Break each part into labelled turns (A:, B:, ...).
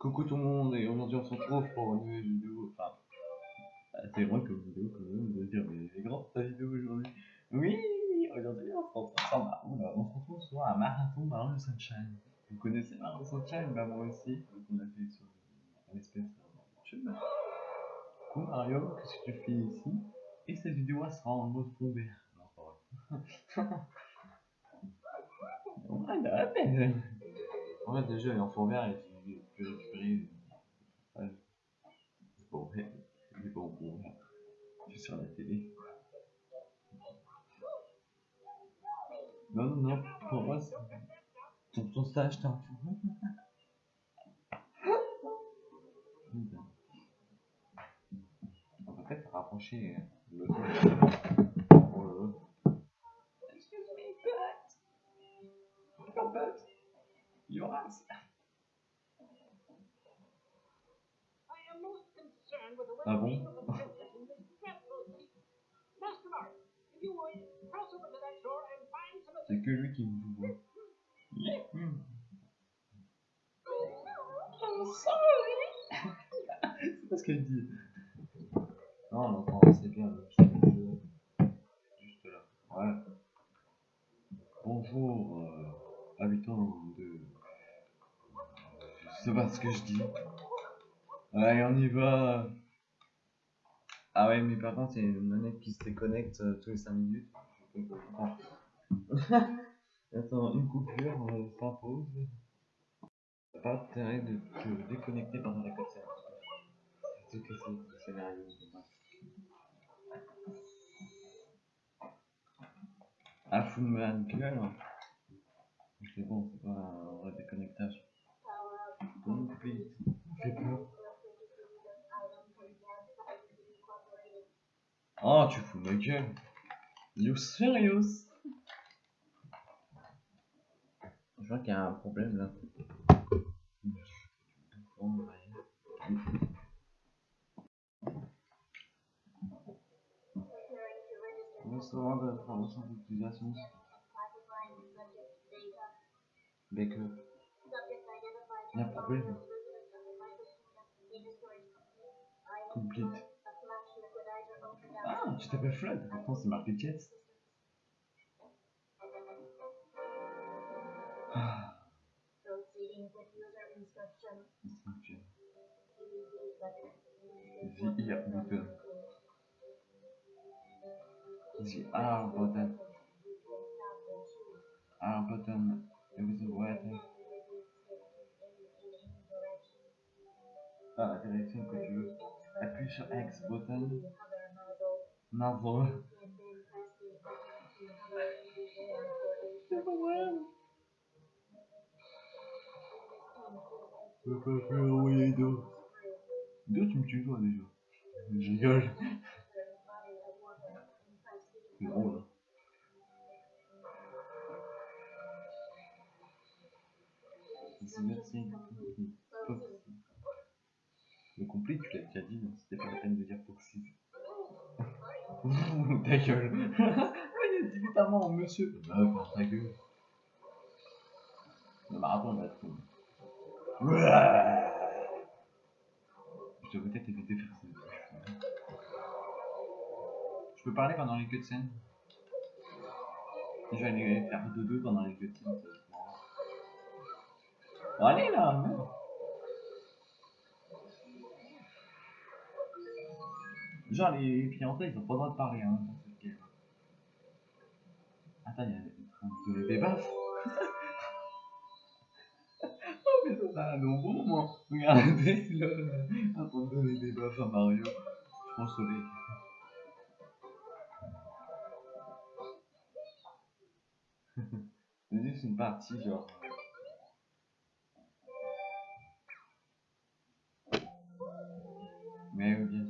A: Coucou tout le monde et aujourd'hui on se retrouve pour une nouvelle vidéo. Enfin, c'est vrai que vidéo quand même de dire mais c'est grand ta vidéo aujourd'hui. Oui, aujourd'hui on se retrouve sur on se retrouve sur un marathon Mario Sunshine. Vous connaissez Mario Sunshine? Bah moi aussi. Donc on a fait sur un espèce de YouTube. Coucou Mario, qu'est-ce que tu fais ici? Et cette vidéo elle sera en mode fond vert. Non, pas vrai. Voilà, en fait, déjà, il est en fond vert et peux récupérer. Ouais. C'est pas vrai, c'est pas en fond vert. C'est sur la télé. Non, non, non, pour moi, c'est. Ton, ton stage, fond On peut peut-être rapprocher le Oh là là. Excuse me, but. Your butt. Your ass. Ah bon? C'est que lui qui me voit. C'est pas ce qu'elle dit. Non, l'enfant, c'est bien. le petit jeu. Juste là. Ouais. Bonjour, euh, habitants de. Je sais pas ce que je dis. Allez, on y va. Ah ouais, mais par contre, il y a une manette qui se déconnecte euh, tous les 5 minutes. Je peux pas comprendre. Attends, une coupure euh, s'impose. Pas intérêt de te déconnecter pendant la cutscene. C'est tout que c'est le scénario. Ah, fous de ma gueule. C'est bon, c'est pas Oh, tu fous ma gueule. You serious? Je vois qu'il y a un problème là. Restaurant de formation d'utilisation. Baker. Il y a un problème. Complete. Ah, tu t'appelles Flood, pourtant c'est marqué Jets. Ah. Instruction. The ear button. The R button. R button. Everything right. Ah, la direction que tu veux. Appuie sur X button. Pas vrai. Je peux plus envoyer d'eau. D'où tu me tues toi déjà Je rigole. C'est drôle. hein. C'est merci. Le complet, tu l'as déjà dit, c'était pas la peine de dire Foxy. Ta gueule. Il dit notamment monsieur. Bah, ta gueule. Le marathon va être. Je devrais peut-être éviter de faire ça. Je peux parler pendant les cutscenes Je vais aller faire dodo pendant les cutscenes. Bon, allez là merde. Genre les fiancés ils ont pas le droit de parler hein, dans cette guerre. Attends, il y a train de baffes. oh mais ça c'est un bon moi. Regardez là, en train de donner des baffes à Mario. Le soleil. C'est juste une partie genre. Mais oui, bien sûr.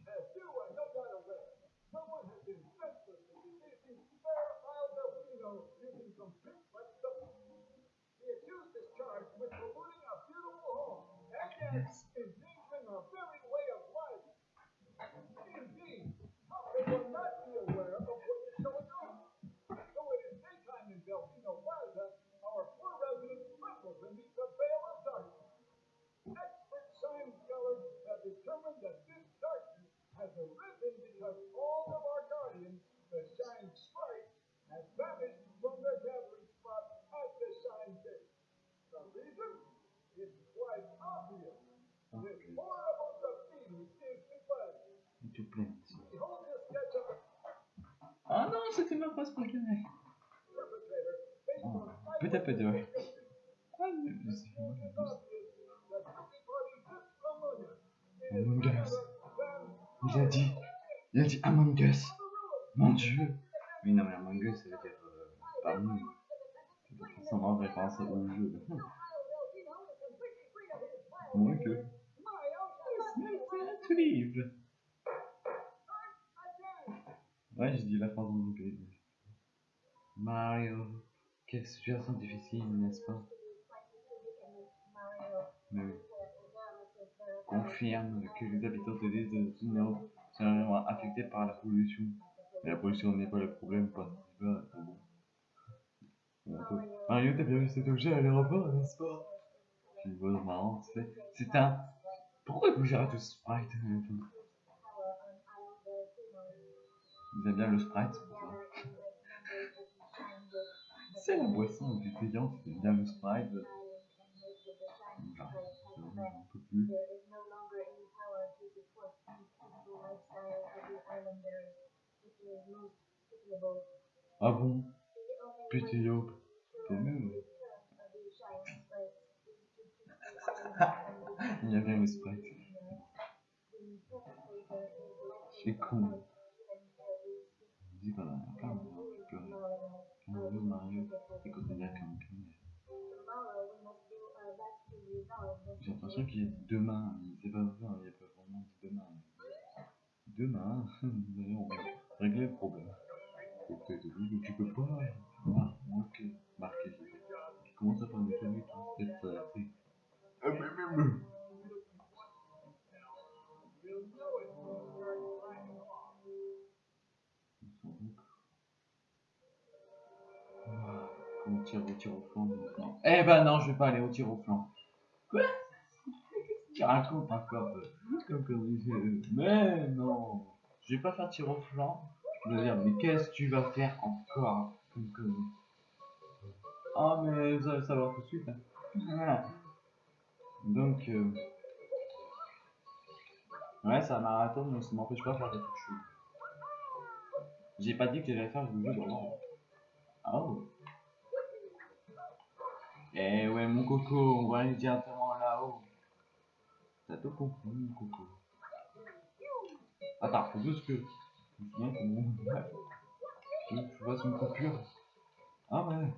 B: yes, everybody sits among us.
A: Il a dit, il a dit Among Us. Mon dieu. Oui, non, mais Among Us, ça veut dire euh, pas nous. C'est forcément référence au jeu. Moins que. To leave. Ouais, j'ai dit la phrase en anglais. Mario. Difficile, n'est-ce pas? Confirme que les habitants de l'île de Zunao sont affectés par la pollution. Mais la pollution n'est pas le problème peut- Mario, t'as bien vu cet objet à l'aéroport, n'est-ce pas? C'est une chose marrante, c'est un... Pourquoi vous gérez tout Sprite euh, enfin, Ils aiment bien le Sprite, aiment bien le Sprite. J'en peux plus. Ah bon? Putain, t'es nul. Il y a bien le Sprite. C'est con. Dis qu'on en a plein, on a plus Mario, Mario, et quand on y a comme J'ai l'impression qu'il a demain, c'est pas vrai, il n'y a pas vraiment de demain. Demain, on va régler le problème. Mais tu peux pas. Ah, ok, marqué. Tu commences à faire des mais, mais, mais. Ah, On tire au tir au flanc maintenant? Eh ben non, je vais pas aller au tir au flanc. Encore euh, comme euh, Mais non, je vais pas faire tir au flanc. Je veux dire, mais qu'est-ce que tu vas faire encore comme Ah, mais vous allez le savoir tout de suite. hein. Donc, euh... ouais, c'est un marathon, mais ça m'empêche pas de faire des trucs. J'ai pas dit que j'allais faire le jeu d'avant. Oh. Eh ouais, mon coco, on va aller tout Attends, faut juste que. Je me souviens comment. Tu fasses une coupure. Ah ouais.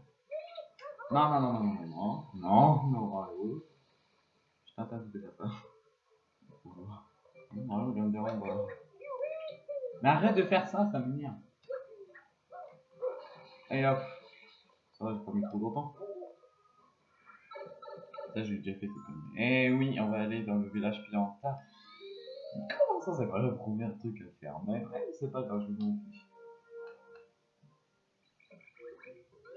A: Non, non, non, non, non, non, non, non, Mario. Je t'interdis de ça. Non, viens me déranger. voilà. Mais arrête de faire ça, ça m'énerve. Et hop. Ça va, j'ai pas mis trop longtemps. Ça, j'ai déjà fait. Eh oui, on va aller dans le village Pianta. Comment ça, c'est pas le premier truc à faire Mais c'est pas grave, je vous.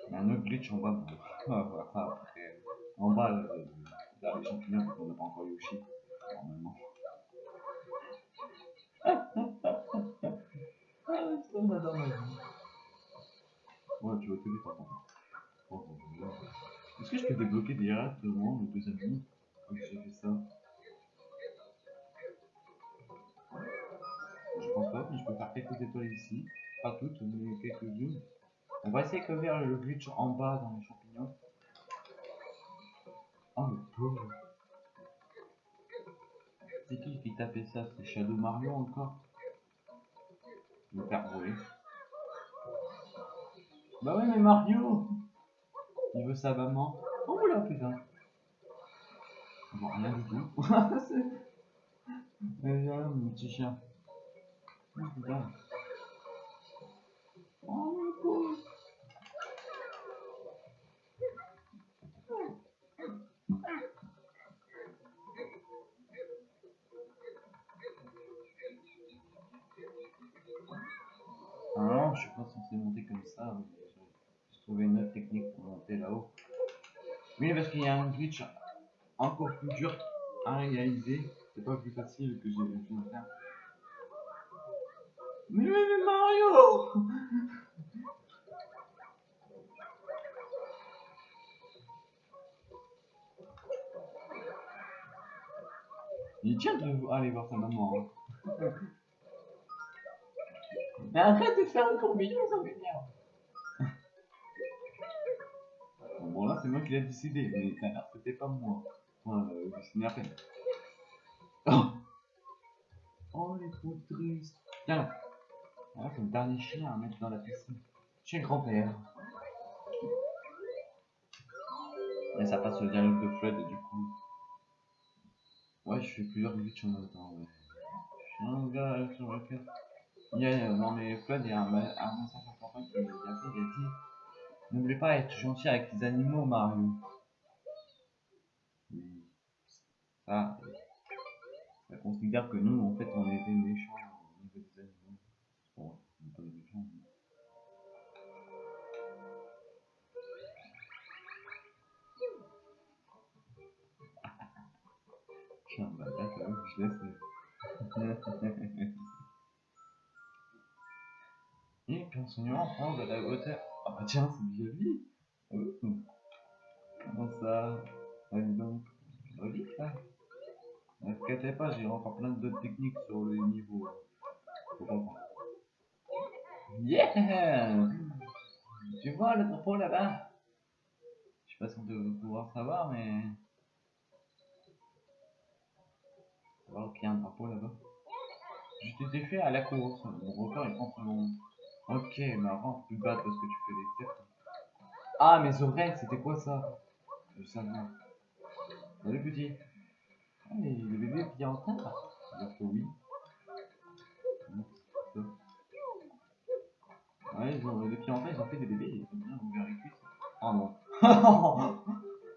A: Il y un autre glitch en bas. On va voir ça après. En bas, euh, les champignons, parce n'a pas encore Yoshi. Normalement. Ah. Ouais, tu vas te vite, attends. Oh. Est-ce que je peux débloquer directement le deuxième monde j'ai fait ça? Je pense pas, mais je peux faire quelques étoiles ici. Pas toutes, mais quelques-unes. On va essayer de faire le glitch en bas dans les champignons. Oh le pauvre. C'est qui qui tapait ça? C'est Shadow Mario encore? Me faire. Bah ouais mais Mario Il veut sa maman? Oh là putain On voit rien du tout. Mais viens, mon petit chien. Oh putain. Oh le pauvre. Non, je suis pas censé monter comme ça. mais Trouvé une autre technique pour monter là-haut. Oui, parce qu'il y a un glitch encore plus dur à réaliser. C'est pas plus facile que j'ai de faire. Mais, mais, mais Mario Il tient de aller voir sa maman. hein. Mais arrête de faire le tourbillon, ça m'énerve. Bon, là, c'est moi qui l'ai décidé, mais c'était pas moi. Euh, à peine. Oh, oh les trop tristes. Tiens là. Voilà, le dernier chien à mettre dans la piscine. Chez le grand-père. Et ça passe au dialogue de Fred, du coup. Ouais, je fais plusieurs glitches en même temps, ouais. Un gars sur le cœur. Il a, non mais Fred, il y a un, message important qui bien fait, il a dit N'oubliez pas être gentil avec les animaux, Mario. Ça, euh, ça considère que nous, en fait, on est des méchants au niveau des animaux. Bon, on n'est pas des méchants. mais- suis un bâtard, quand je laisse. Et puis on s'en en prend de la hauteur. Ah bah tiens, c'est joli. Oh. Comment ça? Donc. Joli ça. Ne vous inquiétez pas, j'ai encore plein d'autres techniques sur le niveau. Faut. Yeah Tu vois le drapeau là-bas? Je sais pas si on pouvoir savoir, mais... Va voir qu'il y a un drapeau là-bas. Je t'ai fait à la course. Mon record est contre mon... Ok, mais avant, plus bas parce que tu fais des cercles. Ah, mes oreilles, c'était quoi ça? Je pas. Salut petit. Ah, mais le bébé est en terre dire que oui. Ouais, ils ont, les pieds en terre, ils ont fait des bébés, ils ont bien ouvert les cuisses. Oh non.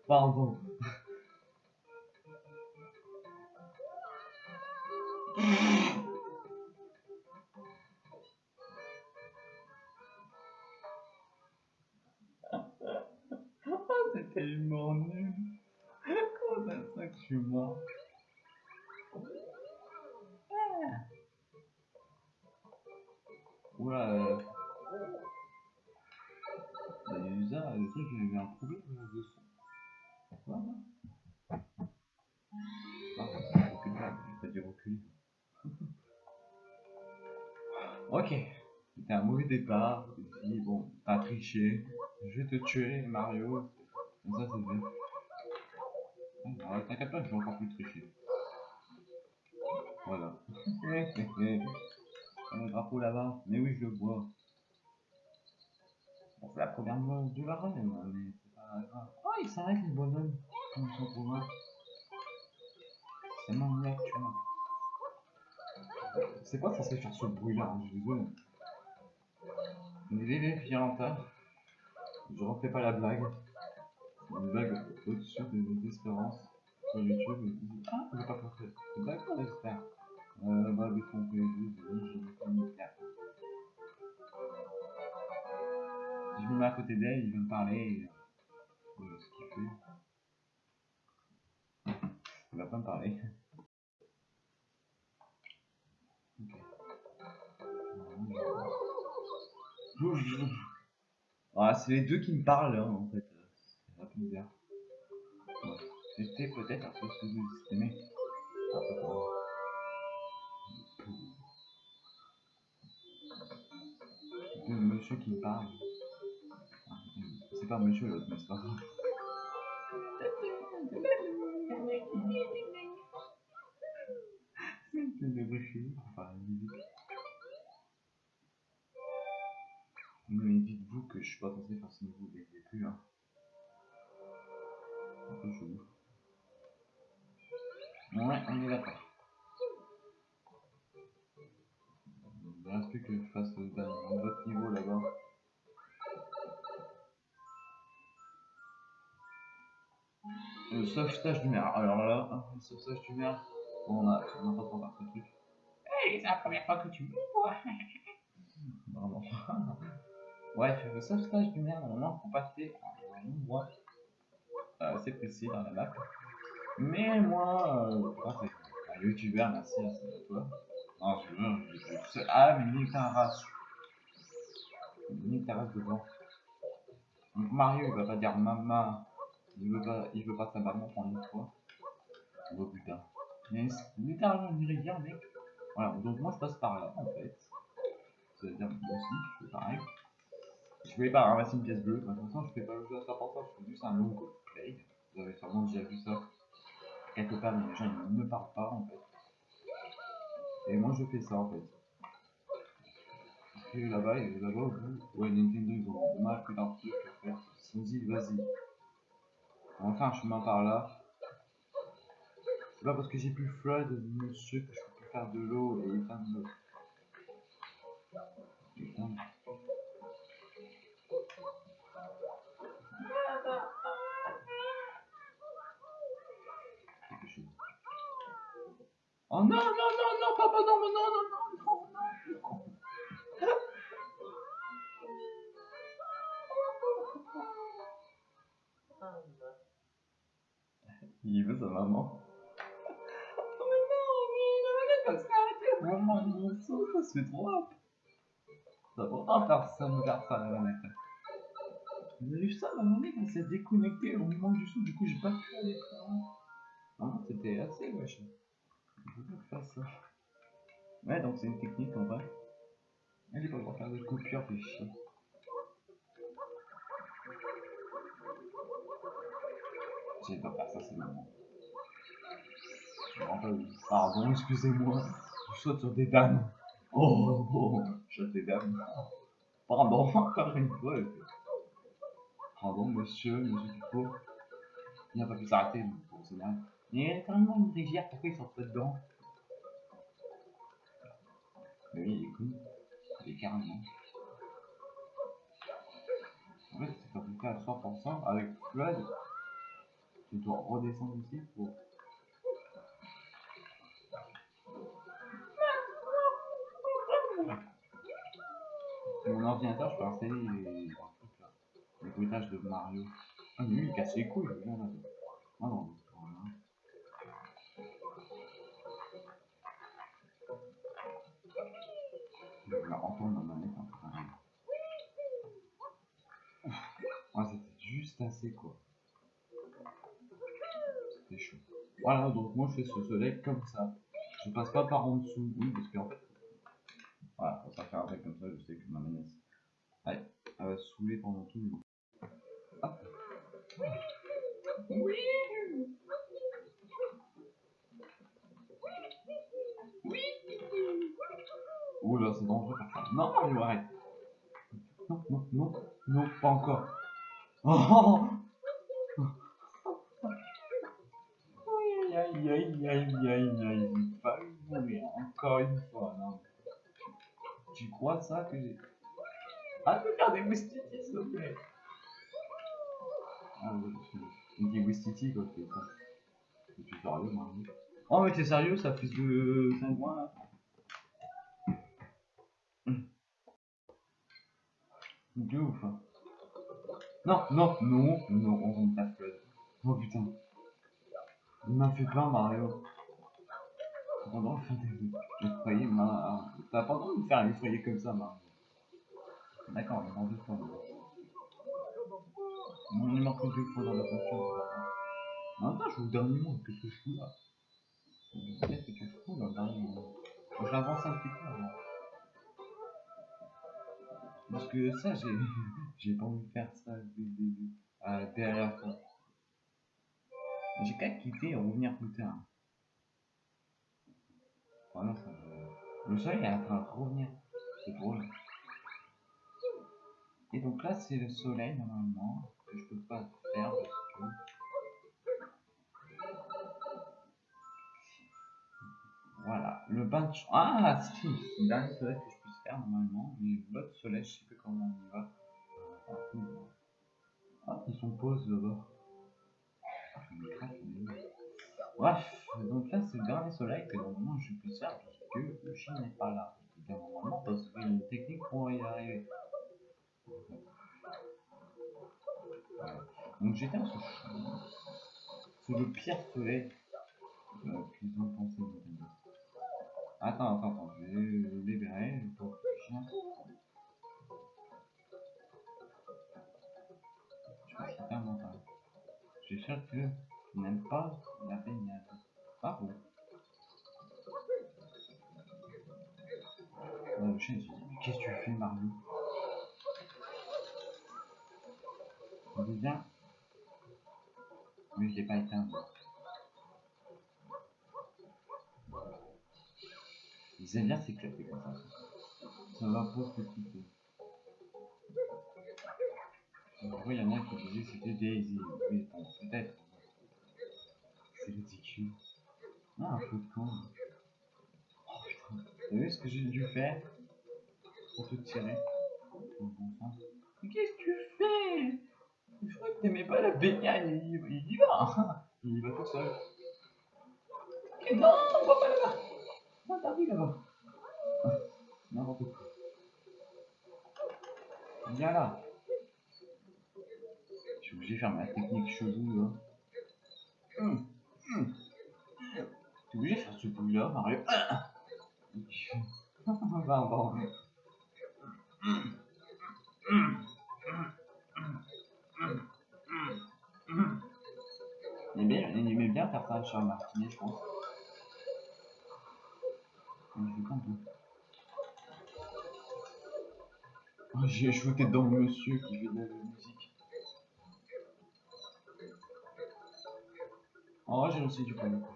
A: Pardon. c'est tellement nul. Comment ça se fait que je suis mort. Oula, euh... Bah, déjà, le truc, un problème de son. Pourquoi Ah, recule pas, j'ai pas dit reculer. ok, c'était un mauvais départ. J'ai dit, bon, t'as triché, je vais te tuer, Mario. Ça, c'est bien. T'inquiète pas, je vais encore plus tricher. Voilà. Le drapeau là-bas. Mais oui, je le vois. C'est la première de la reine, mais c'est pas grave. Oh, il s'arrête les bonhommes. Comme loin. C'est mon mec, tu vois. C'est quoi ça c'est faire ce bruit-là hein, Je suis désolé. Bébé fianta. Je refais pas la blague. Une blague au-dessus de mes espérances sur YouTube. et puis, Ah, j'ai pas compris. C'est d'accord, j'espère. Euh, bah, des fois, on les deux, je vais pas me faire. Si je me mets à côté d'elle, il va me parler. Et... euh, ce qu'il fait. Il va pas me parler. Ok. Ah, c'est les deux qui me parlent, hein, en fait. Bizarre. C'était peut-être un peu sous-estimé. Un peu même. Le monsieur qui me parle. C'est pas monsieur l'autre, mais c'est pas grave. C'est une pour faire la musique. Mais dites-vous que je suis pas censé faire ce niveau dès le début. Hein. Un. Ouais, on est d'accord. Il reste plus que je fasse dernier- l'autre niveau là-bas. Le sauvetage du maire. Alors là, le sauvetage du maire, bon, on a on a pas trop faire ce truc.
C: Hey, c'est la première fois que tu me vois.
A: Vraiment. Bref, le sauvetage du maire, normalement, faut passer à un endroit euh, assez précis dans la map. Mais moi, à un youtubeur, merci à à toi. Non, je veux, je seul. Ah, mais nique ta race. Nique ta race devant. Mario, il va pas dire maman. Il veut pas, il veut pas sa maman pendant une fois. Oh putain. Mais c'est littéralement une rivière, mec. Voilà, donc moi je passe par là, en fait. C'est-à-dire, moi aussi, je fais pareil. Je voulais pas ramasser une pièce bleue, façon, je fais pas le jeu à ça pour ça, je fais juste un long play. Vous avez sûrement déjà vu ça quelque part, mais les gens ils ne parlent pas en fait. Et moi je fais ça en fait. Et là-bas, et là-bas au bout, ouais, Nintendo ils ont mal fait leur truc en fait. Ils sont dit, vas-y. On va faire un chemin par là. C'est pas parce que j'ai plus flood, monsieur, que je peux plus faire de l'eau et éteindre l'eau. Éteindre. Oh non, non, non, non, papa, non, mais non, non, non, non, non, non. Il veut sa maman. Oh mais non, mais il a comme ça, mon sang, ça se fait trop rap. Ça va pas faire ça, la. Vous avez vu ça, la manette, elle s'est déconnectée au moment du son, du coup, j'ai pas pu aller très loin. Non, c'était assez wesh. Je fasse ça. Ouais, donc c'est une technique en vrai. Elle est pas pour faire de coupure, fait chier. J'ai pas faire ça, c'est. Enfin, pardon, excusez-moi. Je saute sur des dames. Oh, oh, je saute des dames. Pardon, encore une fois. Pardon, monsieur, monsieur Dufault. Il n'a pas pu s'arrêter, bien. Mais il y a tellement une rivière, pourquoi il sort pas dedans? Mais oui, il est con. Il est carrément. En fait, c'est près à 100% avec Flood. Tu dois redescendre ici pour. Mon ordinateur, je peux installer les, les bruitages de Mario. Ah, mais lui, il casse les couilles. Ah voilà. Je vais entendre ma manette un peu pareil. Ouais, juste assez quoi. C'était chaud. Voilà, donc moi je fais ce soleil comme ça. Je passe pas par en dessous, oui, parce qu'en fait. Voilà, pour ça faire un truc comme ça, je sais que ma manette. Allez, elle va se saouler pendant tout le Hop. Oui Oui Ouh là, c'est dangereux ça. Non, arrête. Non, non, non, non, pas encore. Oh Aïe, aïe, aïe, aïe, aïe, aïe, pas mourir encore une fois, non. Tu crois ça que j'ai... Arrête de faire des moustiquis, s'il te plaît. Ah. Il dit Wistiti quoi, c'est ça. Suis sérieux, Mario. Oh, mais t'es sérieux, ça fait de 5 mois là De ouf. hein. Non, non, non, non, on rentre pas. Oh putain. Il m'a fait peur, Mario. Pendant le faire des effrayer, ma... T'as pas le droit de me faire effrayer comme ça, Mario. D'accord, mais dans deux fois. Non, il manque deux fois dans la. En même temps, je suis au dernier mot, qu'est-ce que je fous là? Qu'est-ce que tu fous dans le dernier mot Je l'avance un petit peu avant. Parce que ça, j'ai j'ai pas envie de faire ça dès le début. Euh, derrière toi. J'ai qu'à quitter et revenir plus tard. Voilà, ça. Le soleil est en train de revenir. C'est drôle. Et donc là, c'est le soleil normalement. Que je peux pas faire parce que. Voilà, le bain de Ah, si, c'est le dernier soleil que je puisse faire normalement, mais l'autre soleil, je sais plus comment on y va. Ah, ils sont pause là-bas. Bref, donc là c'est le dernier soleil que normalement je puisse faire parce que le chien n'est pas là. Dire normalement parce qu'il y a une technique pour y arriver. Donc j'éteins ce chien. C'est le pire soleil euh, ont pensé. Attends, attends, attends, je vais libérer le chien. Je est suis sûr que tu n'aimes pas la baignade. Il se dit, mais qu'est-ce que tu fais Mario Il dit bien. Mais je l'ai pas éteint. moi. Ils aiment bien s'éclater comme ça. Ça va pas petit peu. Donc, il y en a qui disaient c'était Daisy. Oui, bon, peut-être. C'est ridicule. Ah, un peu de con. Oh putain. T'as vu ce que j'ai dû faire pour te tirer? Mais qu'est-ce que tu fais? Je crois que t'aimais pas la baignade. Il, y va. Il y va tout seul. Non, va pas là-bas. Non, là-bas. N'importe quoi. Là. Obligé de faire ma technique chelou là. Hum, hum. T'es obligé de faire ce bruit là, Mario. Pardon. Il aimait, il aimait bien faire ça sur Martinet, je pense. Mais je vais pas. Oh, J'ai shooté dans le monsieur qui fait de la musique. Oh, j'ai réussi du premier coup.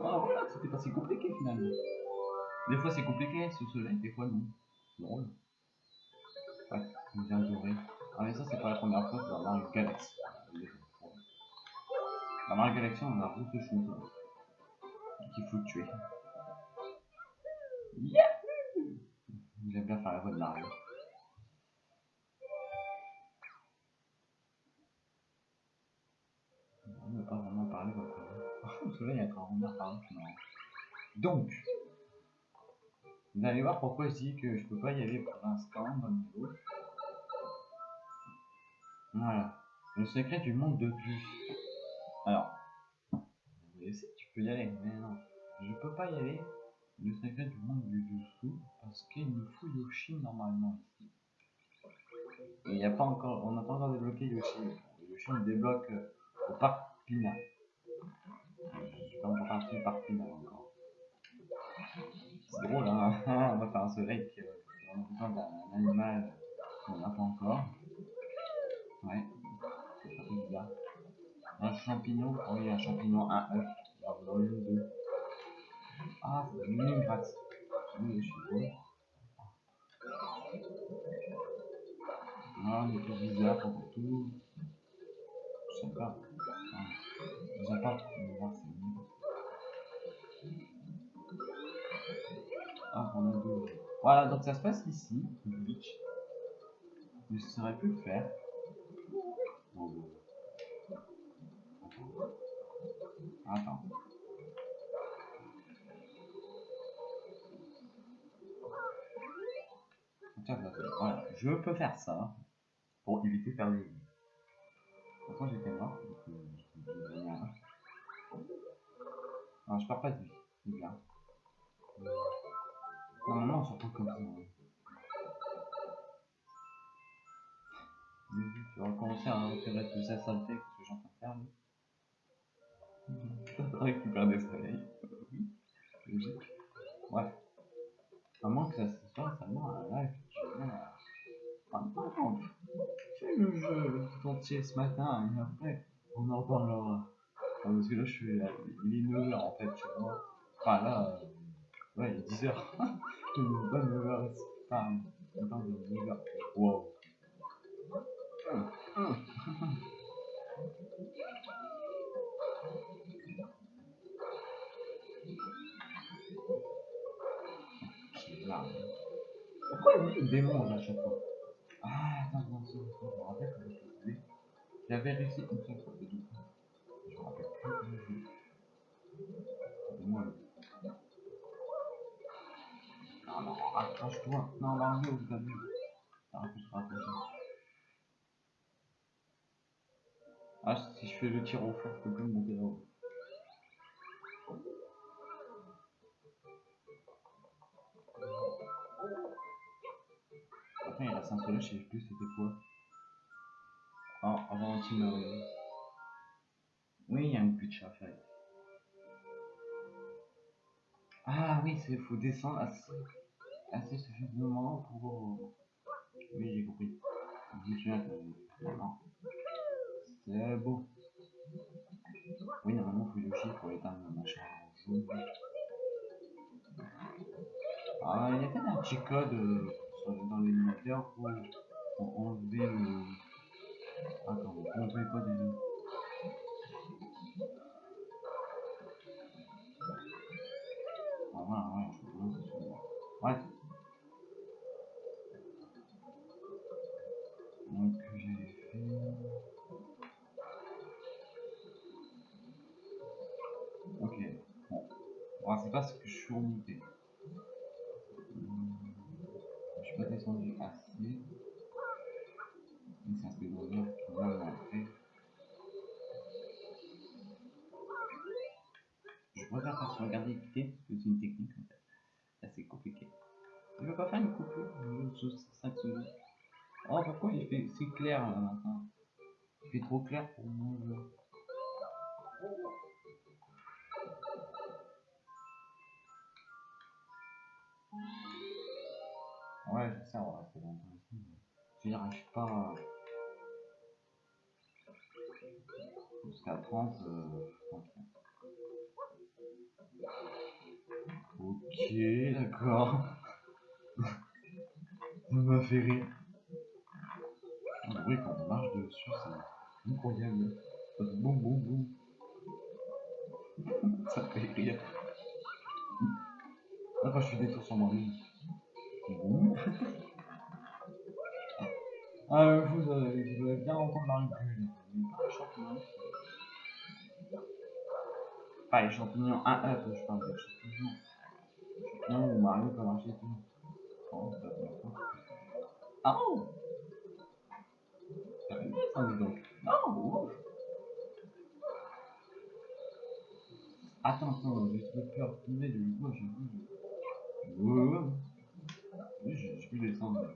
A: Oh, voilà, c'était pas si compliqué finalement. Des fois c'est compliqué ce soleil, des fois non. C'est drôle. Ouais, je viens adoré. Ah, mais ça, c'est pas la première fois dans Mario Galaxy. Dans Mario Galaxy, on a route de chou qu'il faut tuer. Yahoo J'aime bien faire la voix de Mario. Donc, vous allez voir pourquoi je dis que je peux pas y aller pour l'instant. Voilà. Le secret du monde de plus. Alors, si tu peux y aller, mais non. Je peux pas y aller. Le secret du monde du dessous parce qu'il me faut Yoshi normalement ici. Et il y a pas encore, on n'a pas encore débloqué Yoshi. Yoshi on le débloque euh, au parc Pina. Parti au parc Pina encore. C'est drôle hein, on va faire un soleil qui euh, a besoin d'un animal qu'on n'a pas encore. Ouais, c'est un peu bizarre. Un champignon, oh oui, un champignon, un œuf, alors dans le deux? Ah, c'est une gratte. Oui, je suis beau. Ah, mais c'est bizarre pour tout. Je sais pas. Ah, on va voir, c'est Voilà, donc ça se passe ici, glitch. Je saurais plus le faire. Attends. Voilà, je peux faire ça pour éviter de faire des. De toute façon, j'étais mort. Non, je pars pas de vie, c'est bien. Normalement, on s'en fout comme ça. hein. Mais que tu vas recommencer à récupérer toute sa saleté que je suis en train de faire. Ça récupère des soleils. Oui, logique. Bref. À moins que ça se soit seulement un live à- Enfin, par contre, fais le jeu tout entier ce matin et après, on en parlera. Enfin, parce que là, je suis il est 9h en fait, tu vois. Enfin là, euh, ouais, il est 10h. Il est pas 9h ici. Enfin, il est pas 9h. Wow. Pourquoi il le démon à chaque fois? Ah, attends, je me rappelle comment. J'avais réussi une seule fois, c'est tout. Je me rappelle plus comment je faisais. Dis-moi le. Non, non, vous avez. T'arrêtes de se rapprocher. Ah, si je fais le tir au fort, je peux plus monter là-haut. Après, il reste un seul, je sais plus c'était quoi. Ah, avant un team euh, Oui, il y a une pitch à faire. Ah oui, c'est faut descendre assez, assez suffisamment pour... Oui, j'ai compris. Non. C'est beau. Oui, normalement, il faut Yoshi pour éteindre le machin. Ah, il y a peut-être un petit code euh, dans l'émulateur pour, enlever le. Attends, on enlever quoi déjà Bon, c'est pas ce que je suis remonté. Je suis pas descendu assez. C'est un peu d'honneur qui va m'entrer. Je préfère faire sur regarder écouter parce que c'est une technique en fait. Assez compliqué. Je veux pas faire une coupure, veux 5 secondes. Oh, pourquoi il fait si clair là maintenant? Il fait trop clair pour mon jeu. Ouais, je sais, on va rester longtemps ici. Si j'arrive pas jusqu'à 30, euh, je Ok, d'accord. Ça m'a fait rire. Le bruit quand on marche dessus, c'est incroyable. Pas les champignons 1 up, je parle des champignons. Champignons où Mario peut marcher tout. Ah oh Ça dis donc. Non, ouf. Attends, attends, j'ai trop peur de tomber du coup, j'ai vu. Ouais, j'ai pu descendre.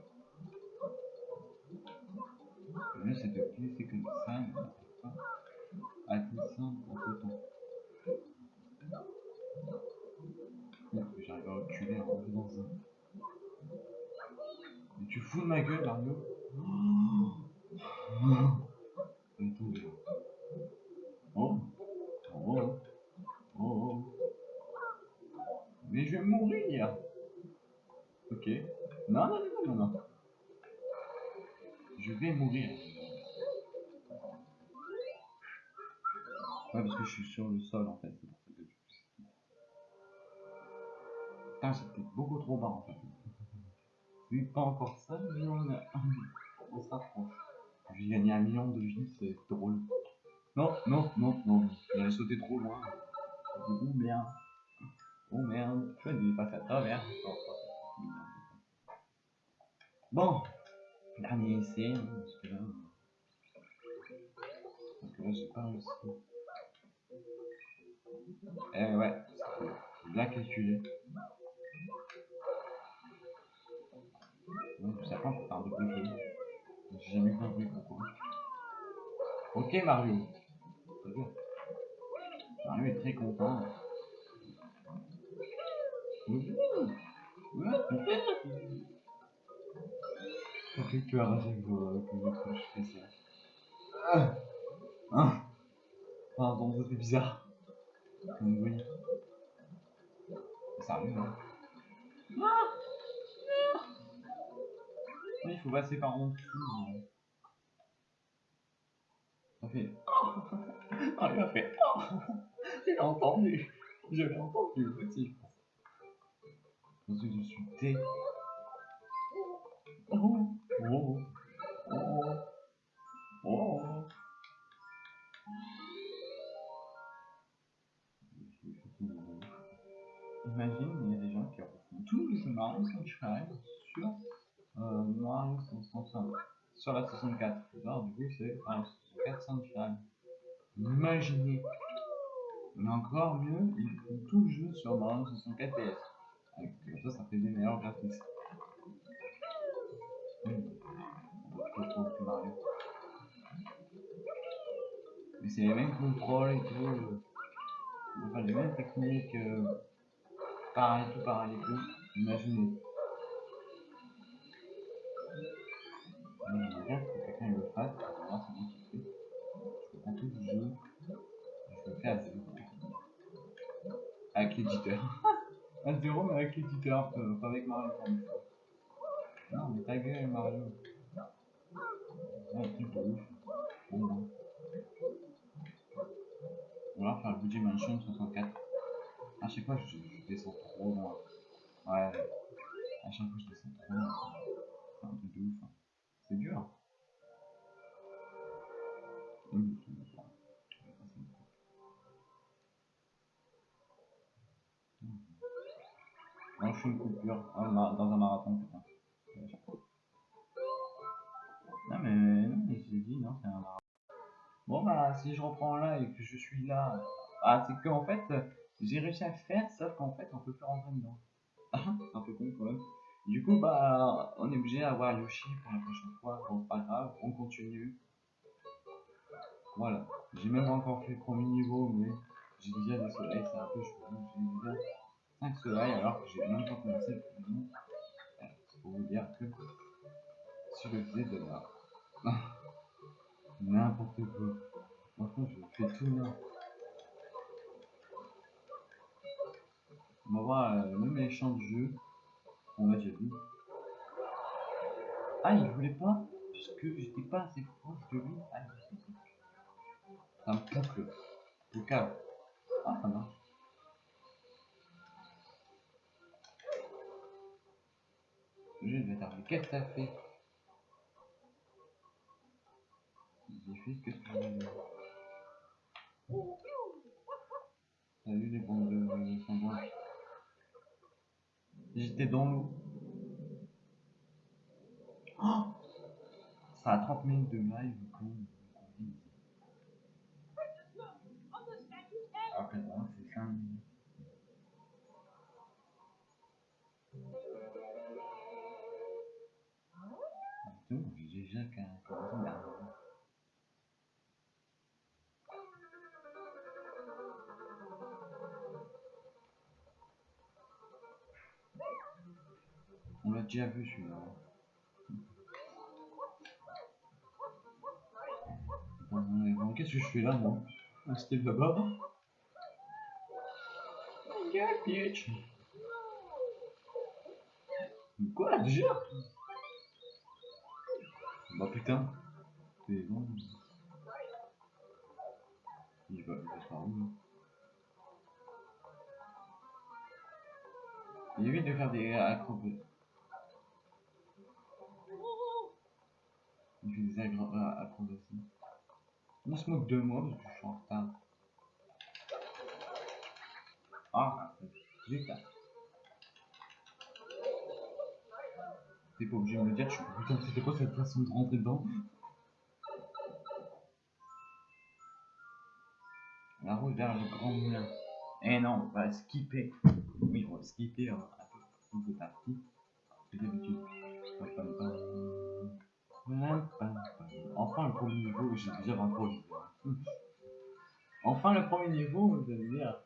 A: C'est de glisser comme ça, à descendre en. Merde, que j'arrive à reculer en dans un. Mais tu fous de ma gueule, Oh Oh Mais je vais mourir Ok. Non, non, non, non, non. Je vais mourir. Ouais, parce que je suis sur le sol en fait. En fait. Oui, pas encore ça, mais on, a... on s'approche. Je vais gagner un million de vies, c'est drôle. Non, non, non, non, j'avais sauté trop loin. J'ai oh merde. Oh merde, je vais passer à travers. Bon, dernier essai, hein, parce que là. Parce que là, j'ai pas réussi. Eh ouais, c'est bien calculé. Donc, ça bruit. J'ai jamais compris pourquoi. Ok, Mario. Mario est très content. À chaque fois que je fais ça. Hein Pardon, ça fait bizarre. Comme bruit. Ça arrive, hein. Oui, il faut passer par en dessous. hein. Ça fait. Ah, il a fait. Oh J'ai entendu. Je l'ai entendu aussi, je pense. Ensuite, je suis T. Oh, oh, oh, oh. Imagine, il y a des gens qui refont tout le jeu Mario Sunshine sur euh, 65, sur la 64. Alors, du coup, c'est Mario 64 Sunshine. Imaginez. Mais encore mieux, ils font tout le jeu sur Mario 64 PS. Ça, ça fait des meilleurs graphismes. Mais c'est les mêmes contrôles et tout. euh, Enfin, les mêmes techniques. euh, pareil, tout pareil et tout. Imaginez. Mais J'aimerais bien que quelqu'un le fasse, voir c'est moi qui le fais. Je fais pas tout le jeu. Je le fais à zéro. Avec l'éditeur. à zéro, mais avec l'éditeur, pas avec Mario. Non, mais ta gueule, Mario. C'est un truc de ouf. Bon, bon. On va faire le budget Mansion 64. À chaque fois, je, je descends trop loin. Ouais, à chaque fois, je c'est qu'en fait, j'ai réussi à le faire, sauf qu'en fait, on peut plus rentrer dedans. Ah, c'est un peu con quand même. Du coup, bah, on est obligé d'avoir Yoshi pour la prochaine fois. Bon, pas grave, on continue. Voilà. J'ai même encore fait le premier niveau, mais j'ai déjà des soleils, c'est un peu chaud. J'ai déjà 5 soleils alors que j'ai même pas commencé le premier. C'est pour vous dire que si je le faisais de là, n'importe quoi. Franchement, je fais tout là. On va voir champs de jeu. On l'a déjà vu. Ah, il voulait pas puisque j'étais pas assez proche de lui. Ah, ça me boucle. Le câble. Ah, ça marche. Le jeu va tarder. Qu'est-ce que t'as fait J'ai fait ce que tu voulais. Salut les bandes de de sanglots. J'étais dans l'eau. Oh A 30 minutes de live moi c'est 5 minutes. C'est bon, j'ai déjà qu'à commencer dernièrement. On l'a déjà vu celui-là. Bon, bon, Qu'est-ce que je fais là, moi là-bas. Regarde, bitch. Mais Quoi, déjà Bah putain. C'est bon. Il va, il par où, Il évite de faire des acrobaties. Il fait des euh, acrobaties. Il se moque de moi parce que je suis en retard. Ah, putain. T'es pas obligé de me dire, je suis putain, c'était quoi cette façon de rentrer dedans? La route vers le grand moulin. Eh non, on va skipper. Oui, on va skipper un peu. C'est d'habitude. Enfin le premier niveau, j'ai déjà 23 joueurs. Enfin le premier niveau, vous allez dire,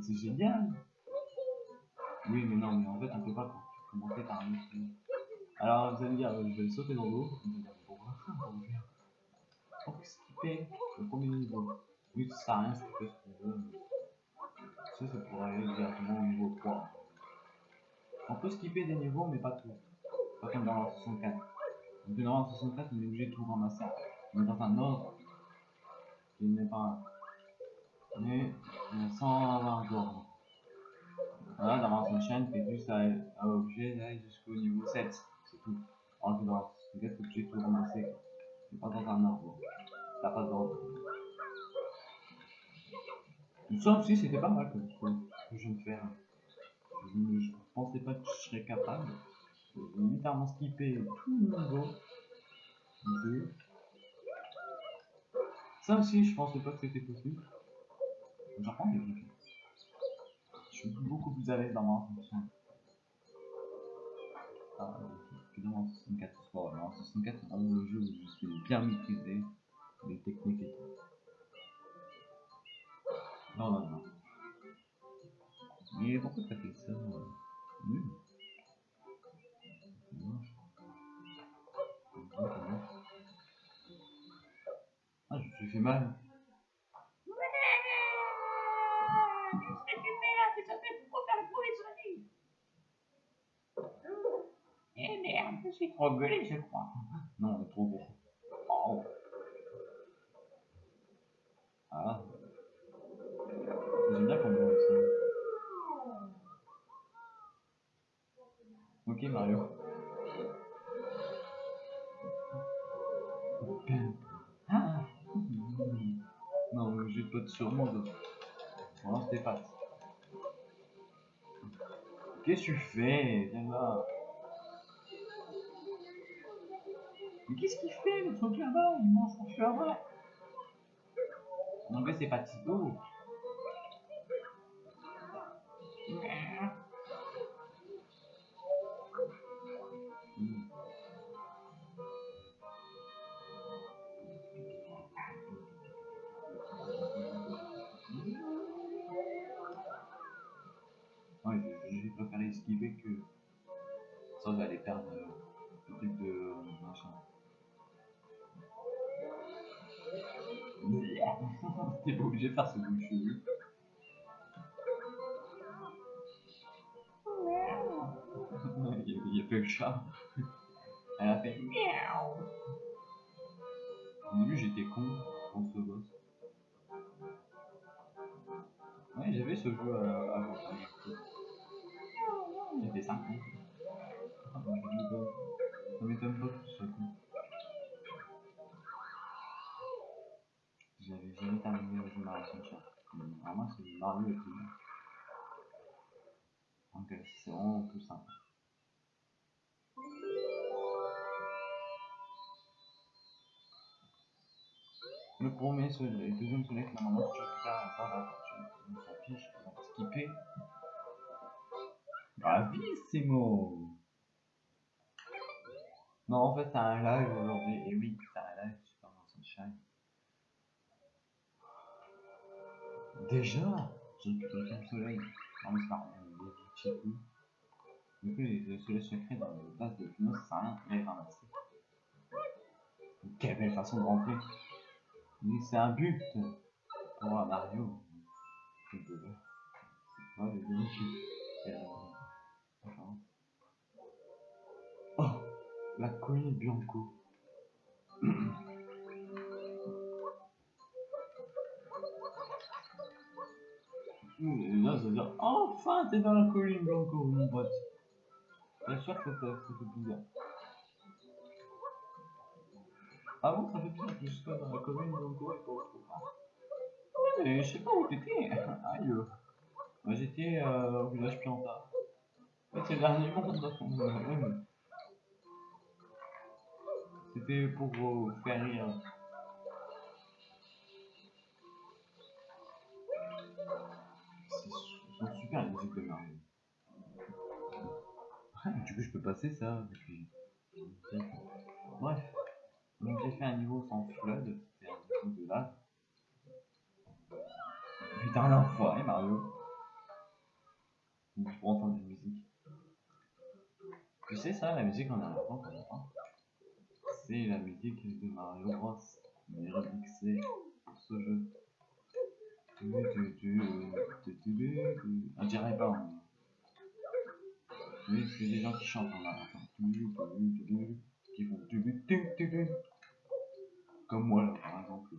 A: c'est génial. Oui, mais non, mais en fait on peut pas commencer par un autre niveau. Alors vous allez me dire, je vais sauter dans l'eau. Vous allez skipper le premier niveau. Oui, ça sert à rien, skipper ce mais Ça, c'est pour aller directement au niveau 3. On peut skipper des niveaux, mais pas tout. Pas comme dans la 64. Dans la 64, on est obligé de tout ramasser. Dans un ordre qui n'est pas. Mais sans avoir d'ordre. Voilà, dans Mars Sunshine, t'es juste à, à obligé d'aller jusqu'au niveau 7. C'est tout. Alors que dans cas, t'es obligé de tout ramasser. C'est pas dans un ordre. T'as pas d'ordre. Ça aussi, c'était pas mal que je viens de faire. Je, ne- pensais pas que je serais capable. Littéralement skippé tout le niveau 2. Ça aussi, je pensais pas que c'était possible. J'apprends des trucs. Je suis beaucoup plus à l'aise dans ma fonction. Ah, que dans mon 64. Bon, dans mon 64, c'est vraiment le jeu où je suis bien maîtrisé les techniques et tout. Non, non, non. Mais pourquoi t'as fait ça euh, Nul? Ah, je me suis fait mal.
C: Eh merde, je suis trop gueulé, je crois.
A: Non, on est trop gros. Oh. Ah. J'aime bien quand on voit ça. Ok Mario. Non, mais j'ai pas de surnom de. Tes pattes. Qu'est-ce que tu fais? Viens là. Mais qu'est-ce qu'il fait le truc là-bas? Il mange son cheval. En anglais, c'est pas Tito. T'es pas obligé de faire ce cheveux. il, y a, a fait le chat. Elle a fait
C: Miaou.
A: Au début, j'étais con contre ce boss. Ouais, j'avais ce jeu avant. Vraiment, c'est Mario et tout. Donc, c'est plus simple. Le premier soleil, le deuxième soleil, normalement, tu récupères un temps d'infortune. On s'en fiche, on va skipper. Bravissimo Non, en fait, c'est un live aujourd'hui. Et oui, c'est un live Super Sunshine. Déjà J'ai récupéré le soleil. Non, mais c'est pas est et tout. Du coup, le soleil secret dans le base de Pino, ça sert à rien, il est ramassé. Quelle belle façon de rentrer Mais c'est un but pour un Mario. C'est de Ouais, les deux qui- euh, enfin. Oh La colline Bianco. là, ça veut dire Enfin, t'es dans la colline Blanco, mon pote. Bien sûr que ça, fait plaisir. Ah bon, ça fait plaisir que je sois dans la colline Blanco et pas. Ouais, mais je sais pas où t'étais. Aïe. J'étais euh, au village fait, c'est le dernier monde. donc, euh, ouais, mais- C'était pour vous faire rire. Je peux passer ça depuis. Bref. Donc, j'ai fait un niveau sans flood. C'était un niveau de lave. Putain, l'enfoiré, Mario. Je pourrais entendre une musique. Tu sais, ça, la musique en arrière-plan qu'on C'est la musique de Mario Bros. Mais remixée pour ce jeu. Tu, tu, tu, tu, tu. On dirait pas. hein. Oui, c'est des gens qui chantent en tu, Qui. Comme moi, là, par exemple.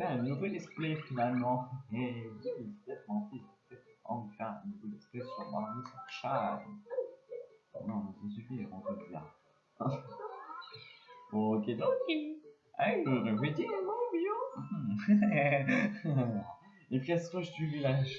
A: Un nouveau display finalement. Et de faire un nouveau display sur Mario Sunshine. Oh non, ça suffit, on peut dire. ok, donc. Les pièces du village.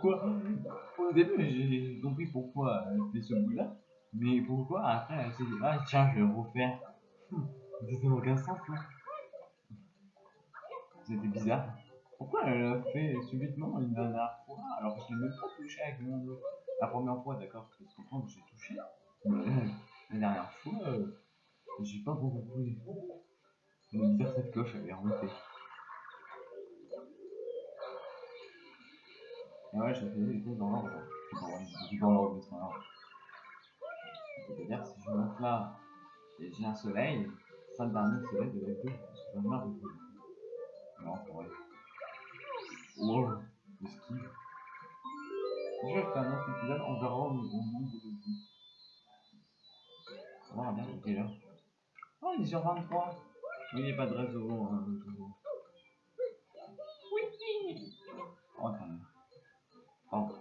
A: Pourquoi Au début, j'ai compris pourquoi elle fait ce bruit-là, mais pourquoi après elle s'est dit Ah, tiens, je vais refaire. N'a aucun sens, là. C'était bizarre. Pourquoi elle l'a fait subitement une dernière fois alors que je l'ai même pas touché avec mon dos La première fois, d'accord, je peux comprendre que j'ai touché, mais euh, la dernière fois, euh, j'ai pas beaucoup compris. C'est bizarre cette cloche, elle est remontée. Ouais, je faisais les choses dans l'ordre. Je suis dans l'ordre. C'est-à-dire, si je monte là et j'ai un soleil, ça le dernier soleil de la deux, parce que j'en ai marre de tout. Non, c'est vrai. Wow, le ski. Je vais faire un autre épisode, on verra au, nombre de vues. On verra bien, il est heure Oh, il est sur 23 Oui, il n'y a pas de réseau, hein, toujours.
C: Oui.
A: Oh, quand Pardon.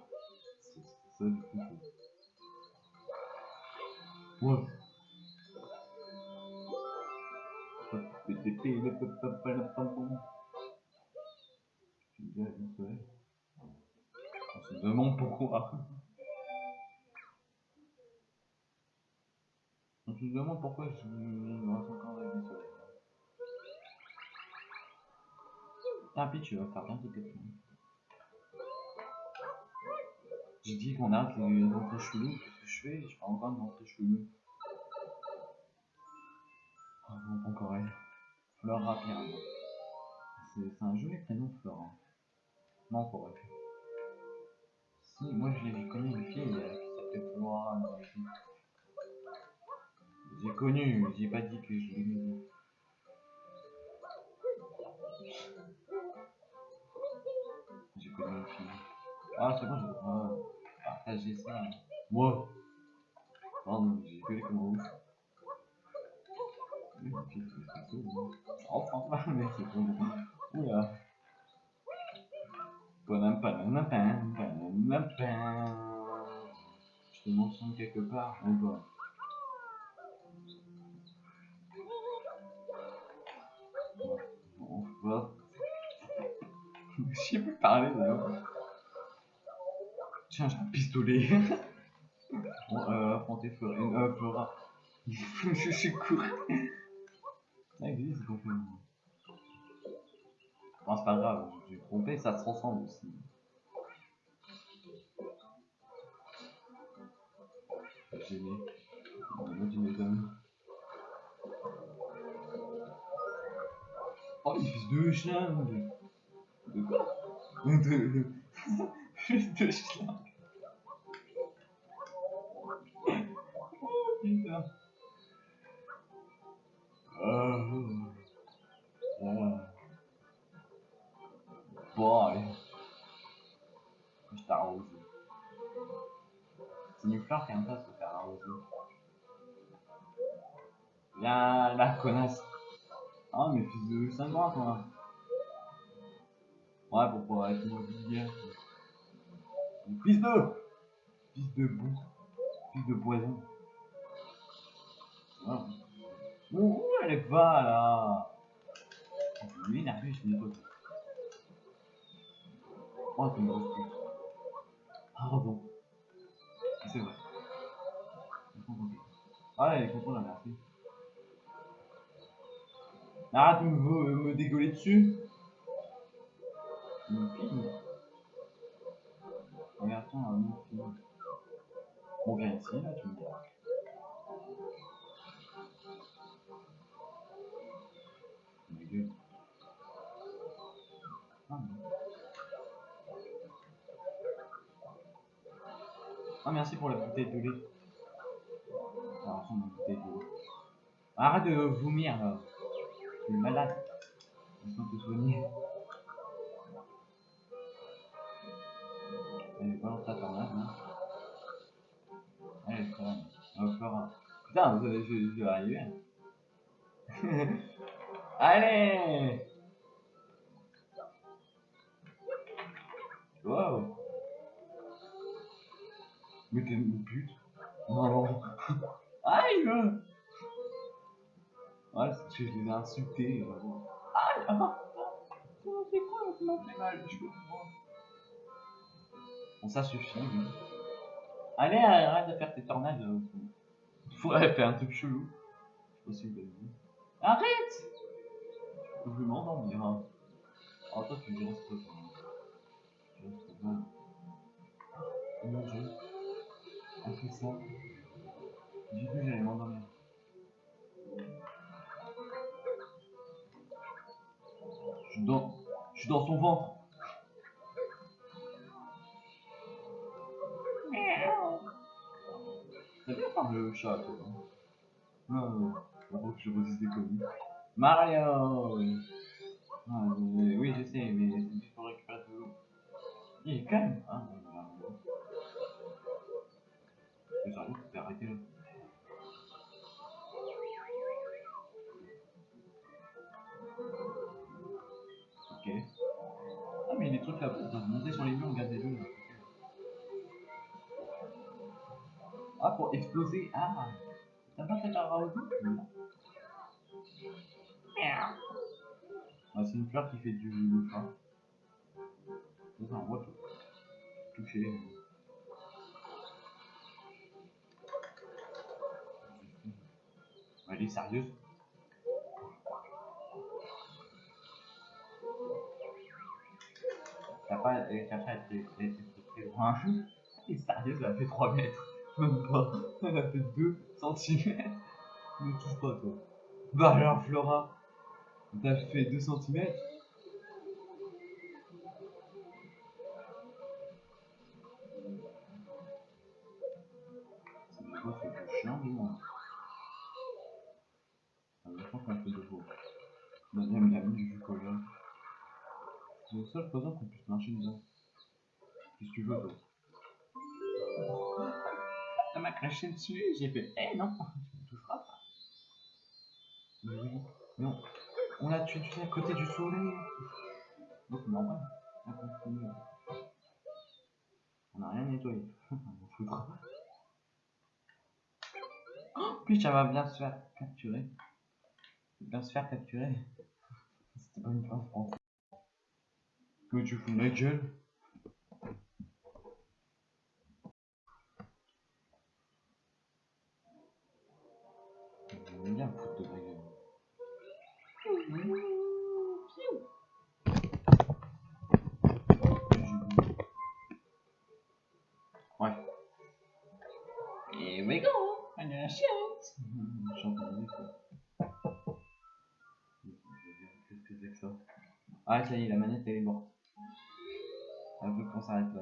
A: C'est. Ouais. On se demande pourquoi. On se demande pourquoi je reste encore avec du soleil. Tant pis, tu vas faire bien tes techniques. J'ai dit qu'on arrête les entrées cheloues, qu'est-ce que je fais? Je fais encore une entrée chelou. Non, pas encore elle. Flora Pierre. C'est un joli prénom, Flora. Non, pour elle. Si, moi je l'ai connu une fille qui s'appelait Flora. J'ai connu, j'ai pas dit que je l'ai mis. J'ai connu une fille. Ah, c'est bon, je vais ah, partager ça. Wow. Pardon, j'ai gueulé comme un ouf. Oui, puis, c'est tout, hein. Oh, enfin, mais c'est bon. Oula. Panam, panam, panam, panam, panam. Je te mentionne quelque part, ou pas? Bon, bon. Je sais plus parler là. Tiens, j'ai un pistolet. bon, euh, affronter Florine. Euh, Flora. je suis court. Ça existe, donc. euh, Bon, c'est pas grave, j'ai trompé, ça se ressemble aussi. Gêné. Moi, tu m'étonnes. Oh, les fils de chien De, de quoi De de cela. oh. Oh. Oh. C'est pas. Viens la connasse. Ah, mais fils de 5 mois, toi. Ouais, pourquoi être immobilier Fils de Fils de boue. Fils de poison. Bon, où elle va là? Je vais énervé, je pas tout. Oh, c'est une grosse pute. Pardon. C'est vrai. Ah, elle est contente, là, merci. Arrête de me, me dégueuler dessus. Film. Regarde-toi un. On vient ici, là, tu me diras. Ma gueule. Ah. Ah, merci pour la bouteille de lait. Bouteille de lait. Arrête de vomir, là. Tu es malade. Laisse-moi te soigner. Putain, je, je vais arriver. Allez Wow Mais t'es une pute Non. Aïe Ouais, je les ai insultés. Aïe ah, C'est quoi mal Je. Bon, ça suffit. oui. Allez, arrête de faire tes tornades. elle fait un truc chelou. Je sais pas si vous l'avez vu. Arrête Je vais m'endormir. Hein. Oh, toi, tu restes pas. Tu restes pas. Mon dieu. Fait ça. J'ai cru que j'allais m'endormir. Je suis dans, je suis dans son ventre. T'as bien par le chat, toi. hein. Non, non. Faut que je resiste des. Mario Ah, mais- Oui, je sais, mais juste pour récupérer l'eau. Il est calme. Ah, bon. Mais sérieux, faut t'arrêter là. Ok. Ah, mais il y a des trucs on peut monter sur les murs, regardez-le. là. Ah, pour exploser. Ah, t'as pas fait un Non. Ah, c'est une fleur qui fait du. Ça, c'est un roi touché. Elle est sérieuse T'as pas, elle t'a pas été, très loin. Elle est sérieuse, elle a fait 3 mètres. Même pas. Elle a fait 2 cm. Ne touche pas, toi. Bah alors, Flora, t'as fait 2 cm. Chiant, du. Ah, je pense qu'on fait de beau. Deuxième ami du jus cola. C'est le seul présent qu'on puisse marcher dedans. Qu'est-ce que tu veux, toi? M'a craché dessus, j'ai fait Eh non, tu me toucheras pas. Mais oui, non. On l'a tué, tu à côté du soleil. Donc, normal. On continue. On n'a rien nettoyé. On. Oh, puis ça va bien se faire capturer. Bien se faire capturer. C'était pas une fin française. Que tu fous gueule J'aime bien me foutre de ma gueule. Ouais. Et we go On a en musique, quoi. Qu'est-ce que c'est que ça Ah, ça y est, la manette elle est morte. Elle veut qu'on s'arrête là,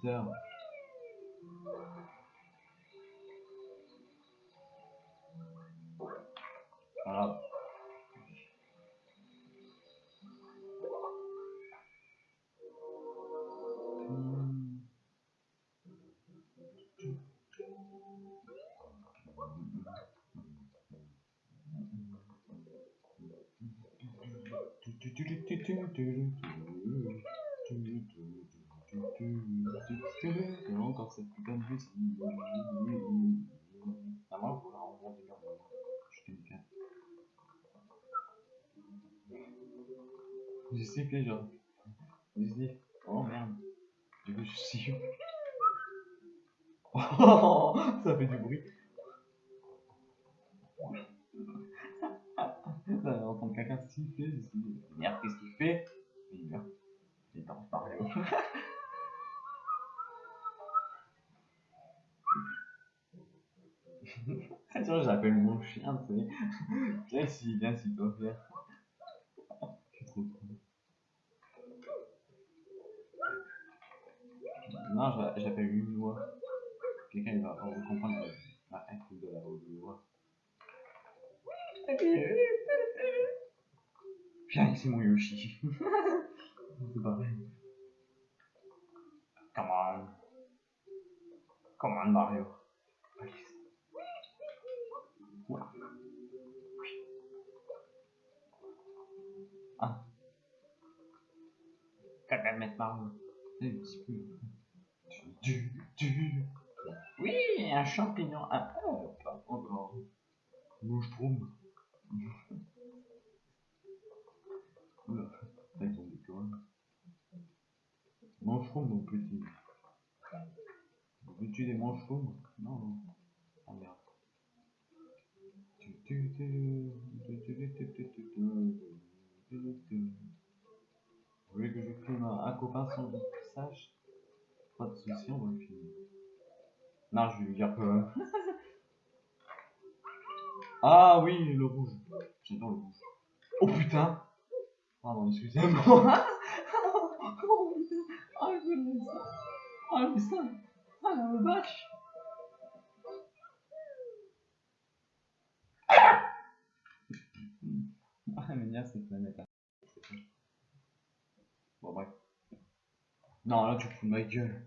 A: cristão J'ai genre. J'ai oh merde. Du coup, je siffle. Oh, ça fait du bruit. Ça va entendre quelqu'un siffler. Je suis merde, qu'est-ce qu'il fait? Il est en Mario. Tu vois, j'appelle mon chien, tu sais. Viens ici, viens s'il te. Je suis trop con. Non, j'a- j'appelle une loi. Quelqu'un il va comprendre la haine de la loi. Viens ici, mon Yoshi. C'est pareil. Come on. Come on, Mario. Allez. Ouais. Ah. Quand même mettre Mario. Un petit peu. Du, du. Oui, un champignon. Ah, oh, pas encore. Mouche-troume. mon petit. Veux-tu des Non, non. Oh. Vous voulez que je filme un, copain sans que sache Pas de soucis, on va le filmer. Non, je vais lui dire que. ah oui, le rouge. J'adore le rouge. Oh putain Pardon, excusez-moi oh putain ça Ah, mais ça Ah, la vache Ah, mais bien cette planète là. Bon, bref. Non, là, tu fous ma gueule.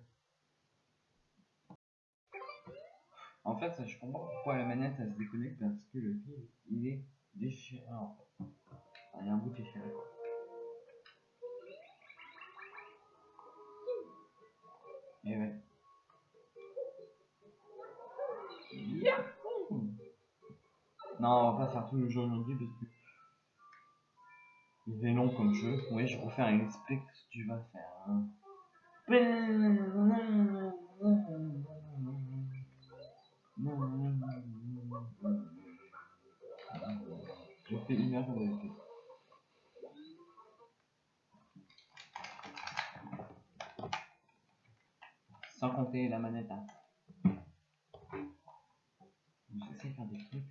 A: En fait, je comprends pourquoi la manette elle se déconnecte parce que le fil il est déchiré. Il y a un bout déchiré. Et ouais. Yahoo Non, on va pas faire tout le jeu aujourd'hui parce que il est long comme jeu. Oui, je refaire un explique que tu vas faire. hein. Je fais une heure fait. Sans compter la manette. Hein. J'essaie de faire des trucs.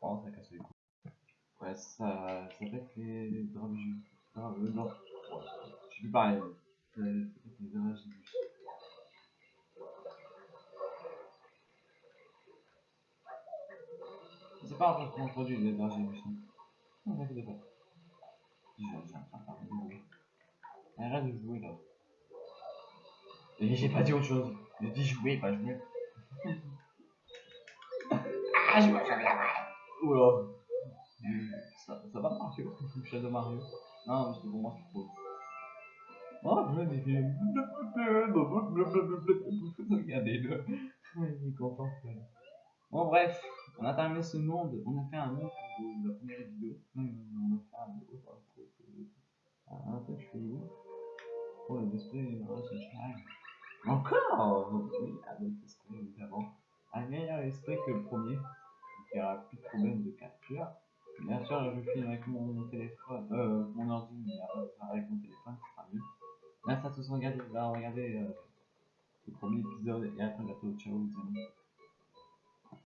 A: Oh, ça casse les couilles. Ouais, ça, ça pète les jus. Ah, euh, non. Ouais, je plus parler. Pète les. C'est pas encore comment produit les jus. Non, t'inquiète pas. Arrête de jouer là. Et j'ai pas dit autre chose. J'ai dit jouer, pas jouer. ah, je me fais la Oula. Ça, ça va Mario Shadow Mario Non, parce que pour moi c'est trop. Oh, je vais fait. Regardez-le. Il est content. Bon, bref, on a terminé ce monde. On a fait un monde pour la première vidéo. Non, non, on a fait un autre. Un peu, je fais où Oh, le display, oh, c'est cher. Encore Oui, avec le display, évidemment. respect que le premier. N'y aura plus de problème de capture. Bien sûr, je filme avec mon téléphone, euh, mon ordi, mais euh, avec mon téléphone, ce sera mieux. Merci à tous de regarder, d'avoir regardé euh, le premier épisode et à très bientôt. Ciao les amis.